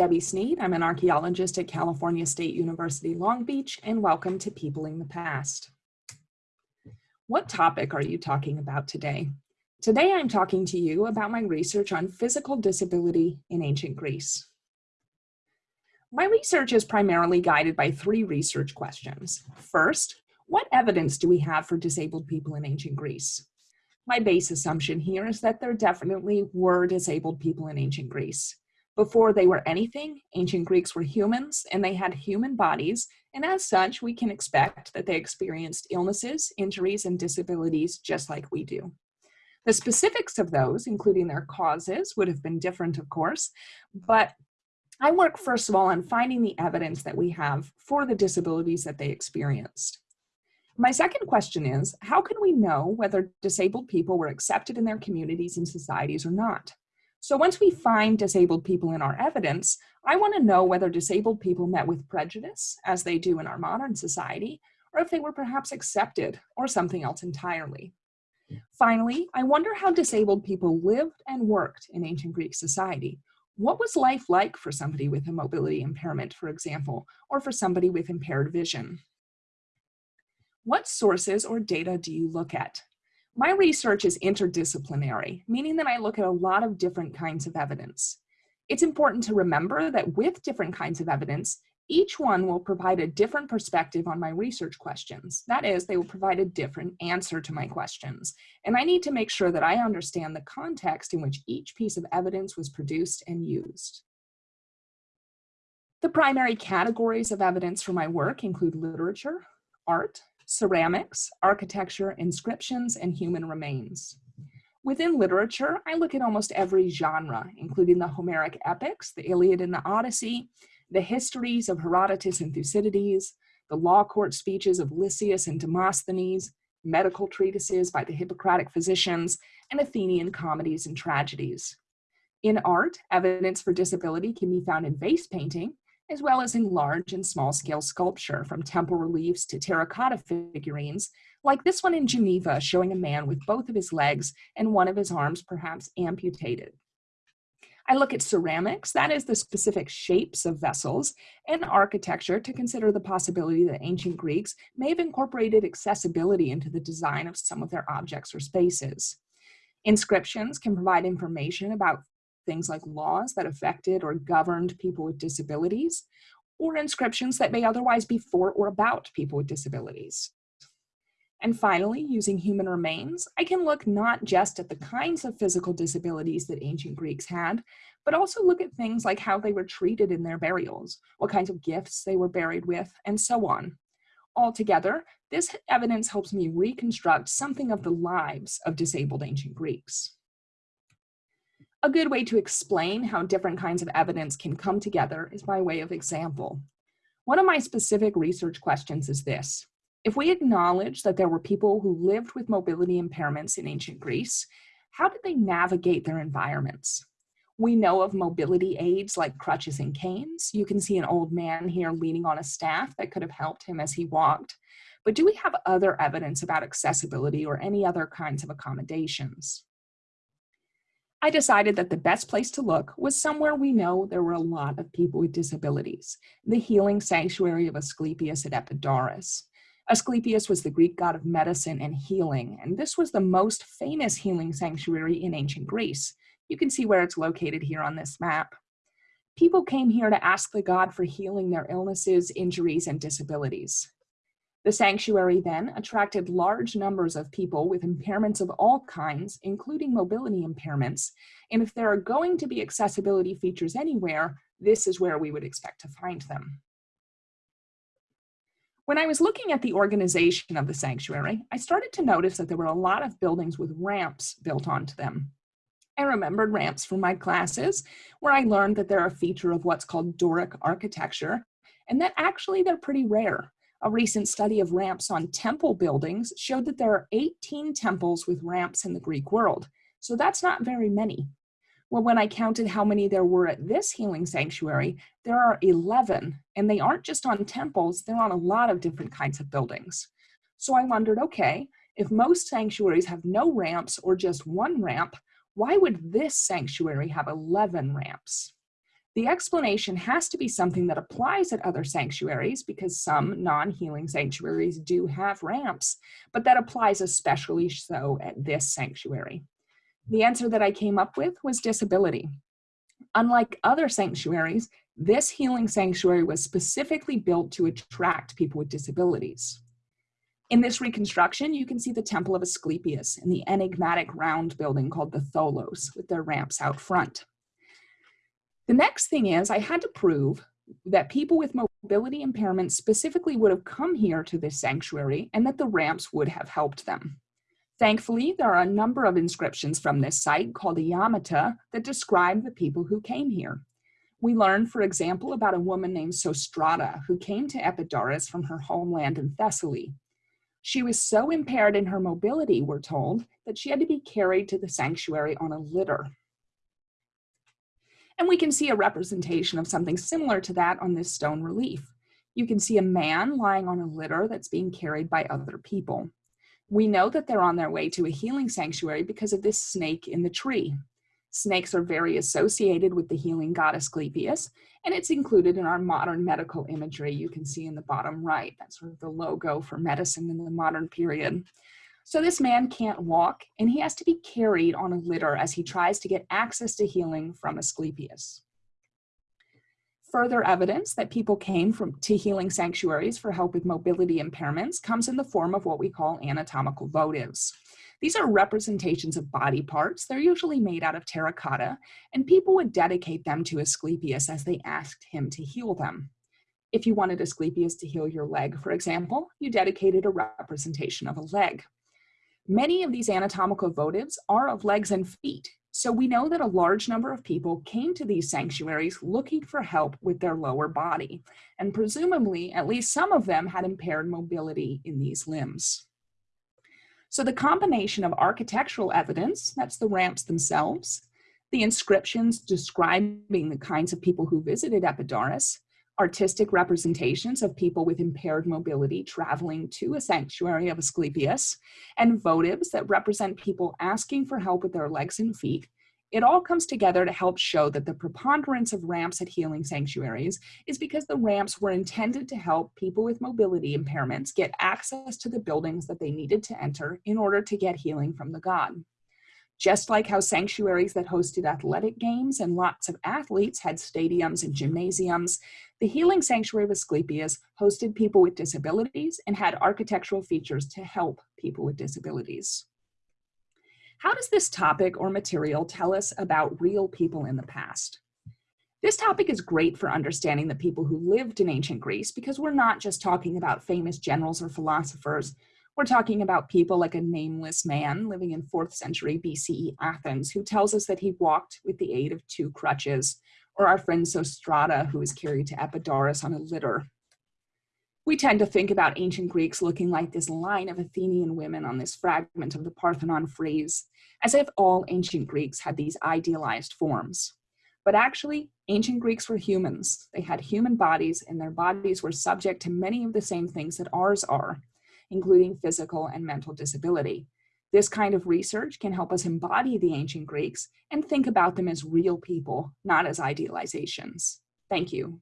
Debby Sneed. I'm an archaeologist at California State University Long Beach, and welcome to Peopling the Past. What topic are you talking about today? Today I'm talking to you about my research on physical disability in ancient Greece. My research is primarily guided by three research questions. First, what evidence do we have for disabled people in ancient Greece? My base assumption here is that there definitely were disabled people in ancient Greece. Before they were anything, ancient Greeks were humans and they had human bodies, and as such, we can expect that they experienced illnesses, injuries, and disabilities just like we do. The specifics of those, including their causes, would have been different, of course, but I work first of all on finding the evidence that we have for the disabilities that they experienced. My second question is, how can we know whether disabled people were accepted in their communities and societies or not? So once we find disabled people in our evidence, I want to know whether disabled people met with prejudice, as they do in our modern society, or if they were perhaps accepted or something else entirely. Finally, I wonder how disabled people lived and worked in ancient Greek society. What was life like for somebody with a mobility impairment, for example, or for somebody with impaired vision? What sources or data do you look at? My research is interdisciplinary, meaning that I look at a lot of different kinds of evidence. It's important to remember that with different kinds of evidence, each one will provide a different perspective on my research questions. That is, they will provide a different answer to my questions. And I need to make sure that I understand the context in which each piece of evidence was produced and used. The primary categories of evidence for my work include literature, art, ceramics, architecture, inscriptions, and human remains. Within literature, I look at almost every genre, including the Homeric epics, the Iliad and the Odyssey, the histories of Herodotus and Thucydides, the law court speeches of Lysias and Demosthenes, medical treatises by the Hippocratic physicians, and Athenian comedies and tragedies. In art, evidence for disability can be found in vase painting, as well as in large and small scale sculpture from temple reliefs to terracotta figurines, like this one in Geneva showing a man with both of his legs and one of his arms perhaps amputated. I look at ceramics, that is the specific shapes of vessels, and architecture to consider the possibility that ancient Greeks may have incorporated accessibility into the design of some of their objects or spaces. Inscriptions can provide information about things like laws that affected or governed people with disabilities, or inscriptions that may otherwise be for or about people with disabilities. And finally, using human remains, I can look not just at the kinds of physical disabilities that ancient Greeks had, but also look at things like how they were treated in their burials, what kinds of gifts they were buried with, and so on. Altogether, this evidence helps me reconstruct something of the lives of disabled ancient Greeks. A good way to explain how different kinds of evidence can come together is by way of example. One of my specific research questions is this. If we acknowledge that there were people who lived with mobility impairments in ancient Greece, how did they navigate their environments? We know of mobility aids like crutches and canes. You can see an old man here leaning on a staff that could have helped him as he walked. But do we have other evidence about accessibility or any other kinds of accommodations? I decided that the best place to look was somewhere we know there were a lot of people with disabilities, the healing sanctuary of Asclepius at Epidaurus. Asclepius was the Greek god of medicine and healing, and this was the most famous healing sanctuary in ancient Greece. You can see where it's located here on this map. People came here to ask the god for healing their illnesses, injuries, and disabilities. The sanctuary then attracted large numbers of people with impairments of all kinds, including mobility impairments. And if there are going to be accessibility features anywhere, this is where we would expect to find them. When I was looking at the organization of the sanctuary, I started to notice that there were a lot of buildings with ramps built onto them. I remembered ramps from my classes, where I learned that they're a feature of what's called Doric architecture, and that actually they're pretty rare. A recent study of ramps on temple buildings showed that there are 18 temples with ramps in the Greek world. So that's not very many. Well, when I counted how many there were at this healing sanctuary, there are 11, and they aren't just on temples, they're on a lot of different kinds of buildings. So I wondered, okay, if most sanctuaries have no ramps or just one ramp, why would this sanctuary have 11 ramps? The explanation has to be something that applies at other sanctuaries because some non-healing sanctuaries do have ramps, but that applies especially so at this sanctuary. The answer that I came up with was disability. Unlike other sanctuaries, this healing sanctuary was specifically built to attract people with disabilities. In this reconstruction, you can see the Temple of Asclepius and the enigmatic round building called the Tholos with their ramps out front. The next thing is I had to prove that people with mobility impairments specifically would have come here to this sanctuary and that the ramps would have helped them. Thankfully, there are a number of inscriptions from this site called the Iamata that describe the people who came here. We learn, for example, about a woman named Sostrata who came to Epidaurus from her homeland in Thessaly. She was so impaired in her mobility, we're told, that she had to be carried to the sanctuary on a litter. And we can see a representation of something similar to that on this stone relief. You can see a man lying on a litter that's being carried by other people. We know that they're on their way to a healing sanctuary because of this snake in the tree. Snakes are very associated with the healing god Asclepius, and it's included in our modern medical imagery you can see in the bottom right. That's sort of the logo for medicine in the modern period. So this man can't walk, and he has to be carried on a litter as he tries to get access to healing from Asclepius. Further evidence that people came from to healing sanctuaries for help with mobility impairments comes in the form of what we call anatomical votives. These are representations of body parts. They're usually made out of terracotta, and people would dedicate them to Asclepius as they asked him to heal them. If you wanted Asclepius to heal your leg, for example, you dedicated a representation of a leg. Many of these anatomical votives are of legs and feet, so we know that a large number of people came to these sanctuaries looking for help with their lower body, and presumably at least some of them had impaired mobility in these limbs. So the combination of architectural evidence, that's the ramps themselves, the inscriptions describing the kinds of people who visited Epidaurus, artistic representations of people with impaired mobility traveling to a sanctuary of Asclepius, and votives that represent people asking for help with their legs and feet, it all comes together to help show that the preponderance of ramps at healing sanctuaries is because the ramps were intended to help people with mobility impairments get access to the buildings that they needed to enter in order to get healing from the god. Just like how sanctuaries that hosted athletic games and lots of athletes had stadiums and gymnasiums, the Healing Sanctuary of Asclepius hosted people with disabilities and had architectural features to help people with disabilities. How does this topic or material tell us about real people in the past? This topic is great for understanding the people who lived in ancient Greece because we're not just talking about famous generals or philosophers. We're talking about people like a nameless man living in 4th century BCE Athens who tells us that he walked with the aid of two crutches, or our friend Sostrata who was carried to Epidaurus on a litter we tend to think about ancient Greeks looking like this line of Athenian women on this fragment of the Parthenon frieze, as if all ancient Greeks had these idealized forms. But actually, ancient Greeks were humans. They had human bodies, and their bodies were subject to many of the same things that ours are, including physical and mental disability. This kind of research can help us embody the ancient Greeks and think about them as real people, not as idealizations. Thank you.